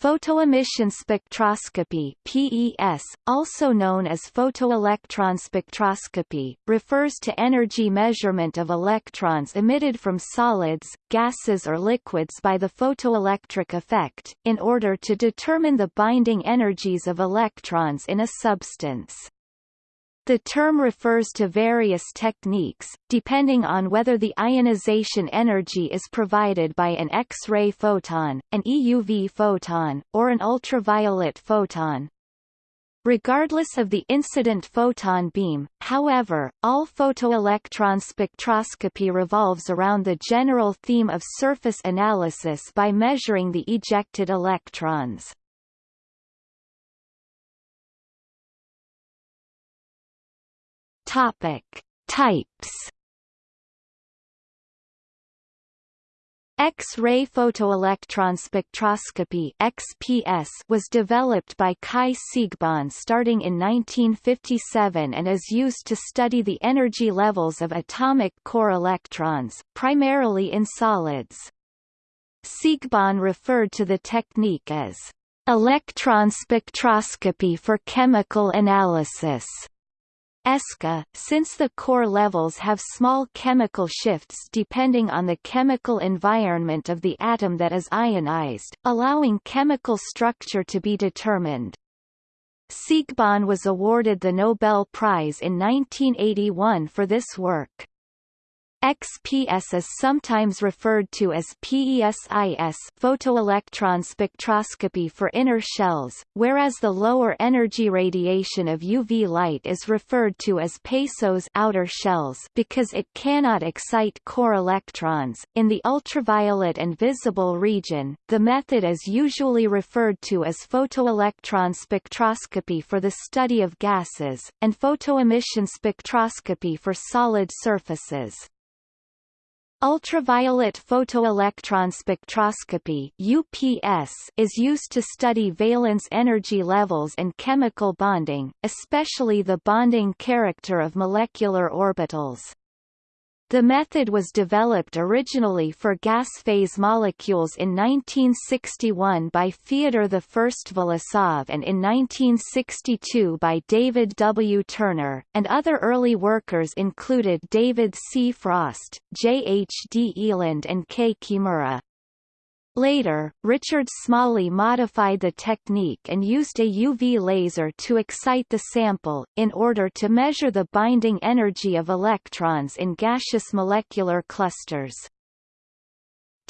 Photoemission spectroscopy PES, also known as photoelectron spectroscopy, refers to energy measurement of electrons emitted from solids, gases or liquids by the photoelectric effect, in order to determine the binding energies of electrons in a substance. The term refers to various techniques, depending on whether the ionization energy is provided by an X-ray photon, an EUV photon, or an ultraviolet photon. Regardless of the incident photon beam, however, all photoelectron spectroscopy revolves around the general theme of surface analysis by measuring the ejected electrons. Topic: Types. X-ray photoelectron spectroscopy (XPS) was developed by Kai Siegbahn starting in 1957 and is used to study the energy levels of atomic core electrons, primarily in solids. Siegbahn referred to the technique as electron spectroscopy for chemical analysis. ESCA, since the core levels have small chemical shifts depending on the chemical environment of the atom that is ionized, allowing chemical structure to be determined. Siegbahn was awarded the Nobel Prize in 1981 for this work. XPS is sometimes referred to as PESIS photoelectron spectroscopy for inner shells, whereas the lower energy radiation of UV light is referred to as PESOS outer shells because it cannot excite core electrons. In the ultraviolet and visible region, the method is usually referred to as photoelectron spectroscopy for the study of gases, and photoemission spectroscopy for solid surfaces. Ultraviolet photoelectron spectroscopy UPS is used to study valence energy levels and chemical bonding, especially the bonding character of molecular orbitals. The method was developed originally for gas phase molecules in 1961 by Fyodor I Vilesov and in 1962 by David W. Turner, and other early workers included David C. Frost, J. H. D. Eland and K. Kimura. Later, Richard Smalley modified the technique and used a UV laser to excite the sample, in order to measure the binding energy of electrons in gaseous molecular clusters.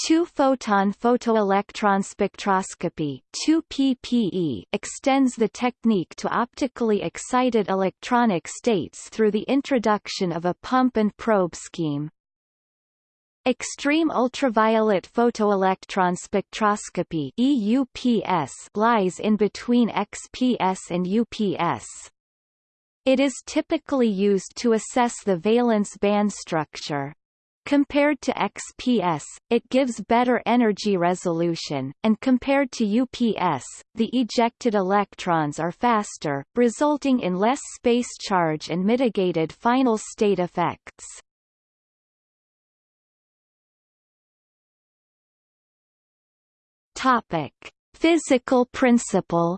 Two-photon photoelectron spectroscopy 2PPE extends the technique to optically excited electronic states through the introduction of a pump-and-probe scheme. Extreme ultraviolet photoelectron spectroscopy EUPS lies in between XPS and UPS. It is typically used to assess the valence band structure. Compared to XPS, it gives better energy resolution, and compared to UPS, the ejected electrons are faster, resulting in less space charge and mitigated final state effects. Topic: Physical principle.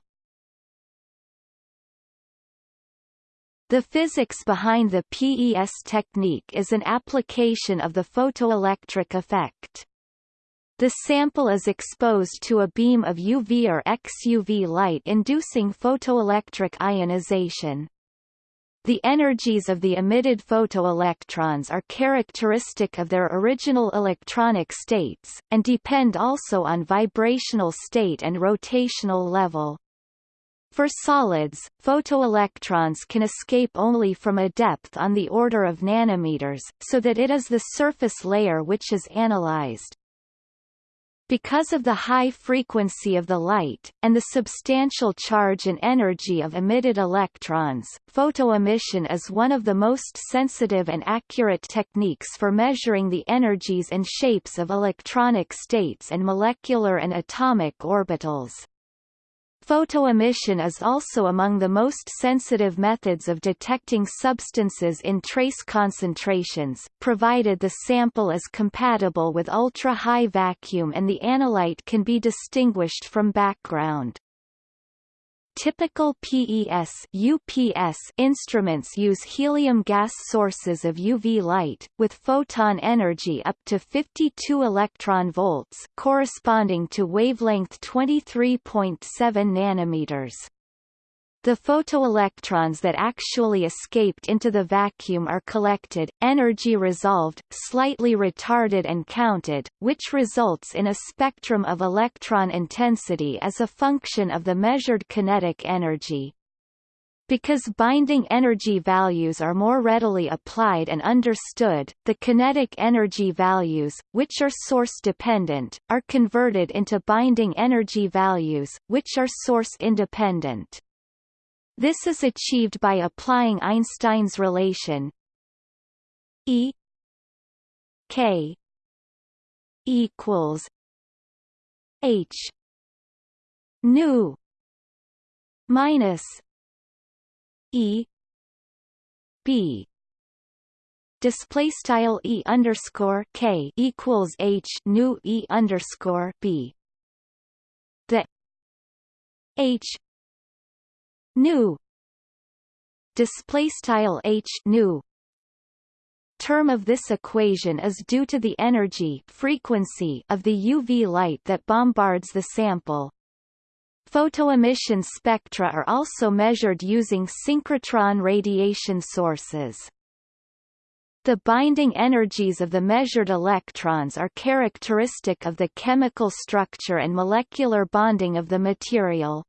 The physics behind the PES technique is an application of the photoelectric effect. The sample is exposed to a beam of UV or XUV light inducing photoelectric ionization. The energies of the emitted photoelectrons are characteristic of their original electronic states, and depend also on vibrational state and rotational level. For solids, photoelectrons can escape only from a depth on the order of nanometers, so that it is the surface layer which is analyzed. Because of the high frequency of the light, and the substantial charge and energy of emitted electrons, photoemission is one of the most sensitive and accurate techniques for measuring the energies and shapes of electronic states and molecular and atomic orbitals. Photoemission is also among the most sensitive methods of detecting substances in trace concentrations, provided the sample is compatible with ultra-high vacuum and the analyte can be distinguished from background. Typical PES UPS instruments use helium gas sources of UV light, with photon energy up to 52 electron volts corresponding to wavelength 23.7 nanometers. The photoelectrons that actually escaped into the vacuum are collected, energy resolved, slightly retarded and counted, which results in a spectrum of electron intensity as a function of the measured kinetic energy. Because binding energy values are more readily applied and understood, the kinetic energy values, which are source-dependent, are converted into binding energy values, which are source-independent. This is achieved by applying Einstein's relation E K equals H nu minus E B. Display style E underscore K equals H nu E underscore B. The H nu display style h nu term of this equation is due to the energy frequency of the UV light that bombards the sample. Photoemission spectra are also measured using synchrotron radiation sources. The binding energies of the measured electrons are characteristic of the chemical structure and molecular bonding of the material.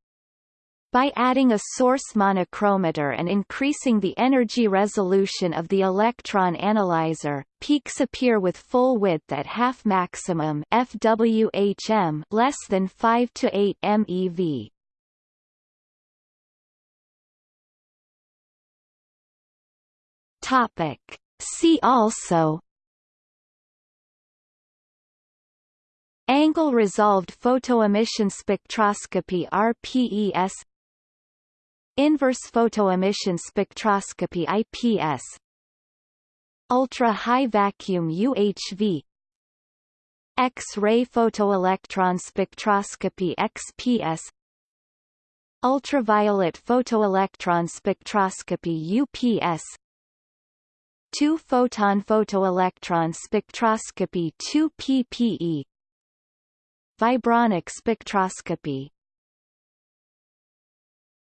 By adding a source monochromator and increasing the energy resolution of the electron analyzer, peaks appear with full width at half maximum FWHM less than 5 to 8 MeV. Topic. See also Angle resolved photoemission spectroscopy ARPES Inverse photoemission spectroscopy IPS Ultra-high vacuum UHV X-ray photoelectron spectroscopy XPS Ultraviolet photoelectron spectroscopy UPS Two-photon photoelectron spectroscopy 2 PPE Vibronic spectroscopy